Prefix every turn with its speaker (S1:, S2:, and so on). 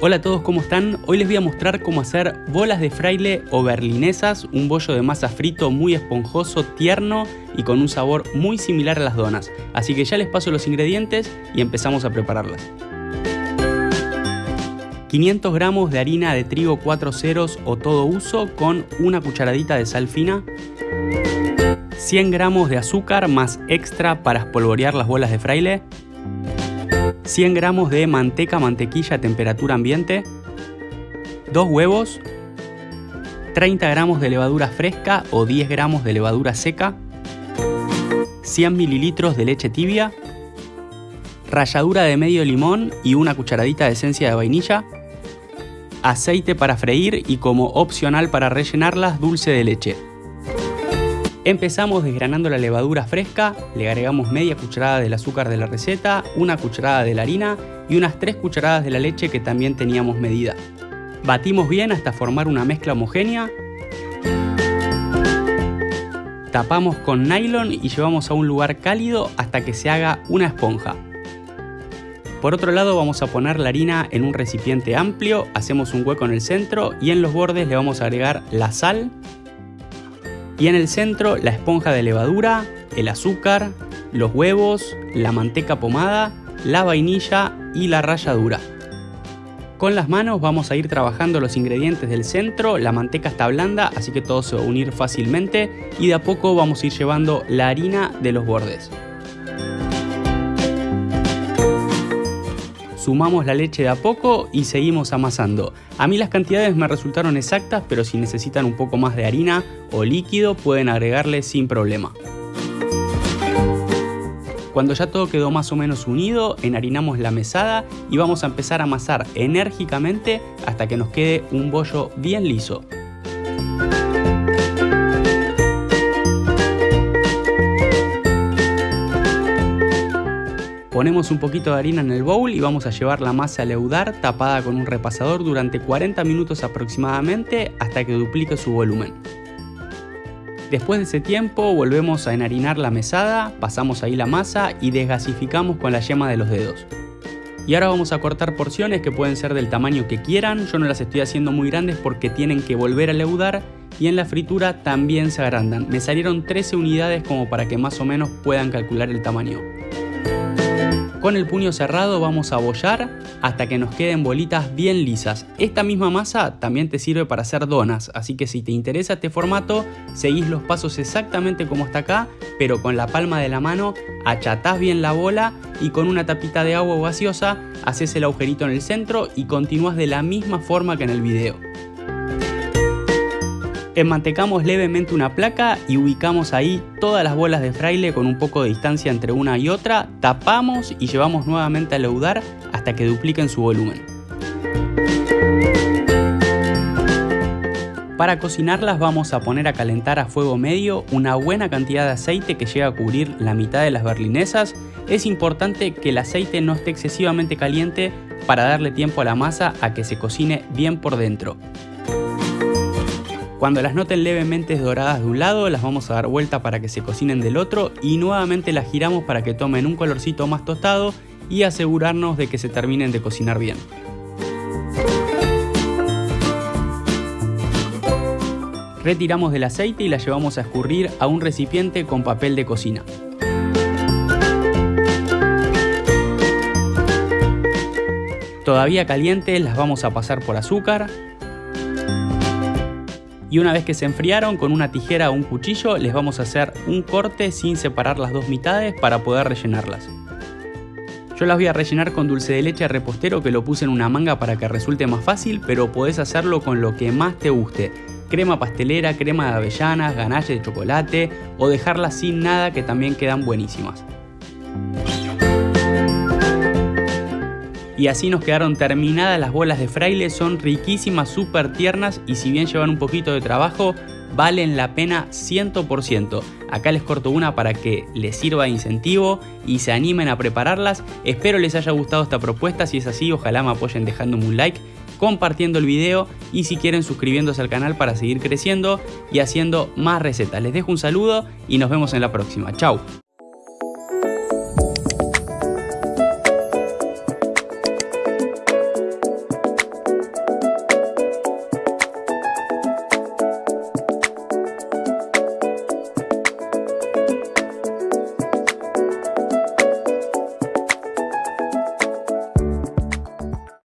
S1: Hola a todos, ¿cómo están? Hoy les voy a mostrar cómo hacer bolas de fraile o berlinesas, un bollo de masa frito muy esponjoso, tierno y con un sabor muy similar a las donas. Así que ya les paso los ingredientes y empezamos a prepararlas. 500 gramos de harina de trigo 4 ceros o todo uso con una cucharadita de sal fina, 100 gramos de azúcar más extra para espolvorear las bolas de fraile, 100 gramos de manteca mantequilla a temperatura ambiente, 2 huevos, 30 gramos de levadura fresca o 10 gramos de levadura seca, 100 mililitros de leche tibia, ralladura de medio limón y una cucharadita de esencia de vainilla, aceite para freír y como opcional para rellenarlas dulce de leche. Empezamos desgranando la levadura fresca, le agregamos media cucharada del azúcar de la receta, una cucharada de la harina y unas 3 cucharadas de la leche que también teníamos medida. Batimos bien hasta formar una mezcla homogénea. Tapamos con nylon y llevamos a un lugar cálido hasta que se haga una esponja. Por otro lado vamos a poner la harina en un recipiente amplio, hacemos un hueco en el centro y en los bordes le vamos a agregar la sal, y en el centro la esponja de levadura, el azúcar, los huevos, la manteca pomada, la vainilla y la ralladura. Con las manos vamos a ir trabajando los ingredientes del centro, la manteca está blanda así que todo se va a unir fácilmente y de a poco vamos a ir llevando la harina de los bordes. Sumamos la leche de a poco y seguimos amasando. A mí las cantidades me resultaron exactas, pero si necesitan un poco más de harina o líquido pueden agregarle sin problema. Cuando ya todo quedó más o menos unido, enharinamos la mesada y vamos a empezar a amasar enérgicamente hasta que nos quede un bollo bien liso. Ponemos un poquito de harina en el bowl y vamos a llevar la masa a leudar tapada con un repasador durante 40 minutos aproximadamente hasta que duplique su volumen. Después de ese tiempo volvemos a enharinar la mesada, pasamos ahí la masa y desgasificamos con la yema de los dedos. Y ahora vamos a cortar porciones que pueden ser del tamaño que quieran, yo no las estoy haciendo muy grandes porque tienen que volver a leudar y en la fritura también se agrandan. Me salieron 13 unidades como para que más o menos puedan calcular el tamaño. Con el puño cerrado vamos a bollar hasta que nos queden bolitas bien lisas. Esta misma masa también te sirve para hacer donas, así que si te interesa este formato, seguís los pasos exactamente como está acá, pero con la palma de la mano achatás bien la bola y con una tapita de agua gaseosa haces el agujerito en el centro y continúas de la misma forma que en el video. Enmantecamos levemente una placa y ubicamos ahí todas las bolas de fraile con un poco de distancia entre una y otra, tapamos y llevamos nuevamente a leudar hasta que dupliquen su volumen. Para cocinarlas vamos a poner a calentar a fuego medio una buena cantidad de aceite que llega a cubrir la mitad de las berlinesas. Es importante que el aceite no esté excesivamente caliente para darle tiempo a la masa a que se cocine bien por dentro. Cuando las noten levemente doradas de un lado, las vamos a dar vuelta para que se cocinen del otro y nuevamente las giramos para que tomen un colorcito más tostado y asegurarnos de que se terminen de cocinar bien. Retiramos del aceite y las llevamos a escurrir a un recipiente con papel de cocina. Todavía calientes las vamos a pasar por azúcar, y una vez que se enfriaron con una tijera o un cuchillo les vamos a hacer un corte sin separar las dos mitades para poder rellenarlas. Yo las voy a rellenar con dulce de leche repostero que lo puse en una manga para que resulte más fácil, pero podés hacerlo con lo que más te guste. Crema pastelera, crema de avellanas, ganache de chocolate o dejarlas sin nada que también quedan buenísimas. Y así nos quedaron terminadas las bolas de fraile, son riquísimas, súper tiernas y si bien llevan un poquito de trabajo, valen la pena 100%. Acá les corto una para que les sirva de incentivo y se animen a prepararlas. Espero les haya gustado esta propuesta, si es así ojalá me apoyen dejándome un like, compartiendo el video y si quieren suscribiéndose al canal para seguir creciendo y haciendo más recetas. Les dejo un saludo y nos vemos en la próxima. Chao.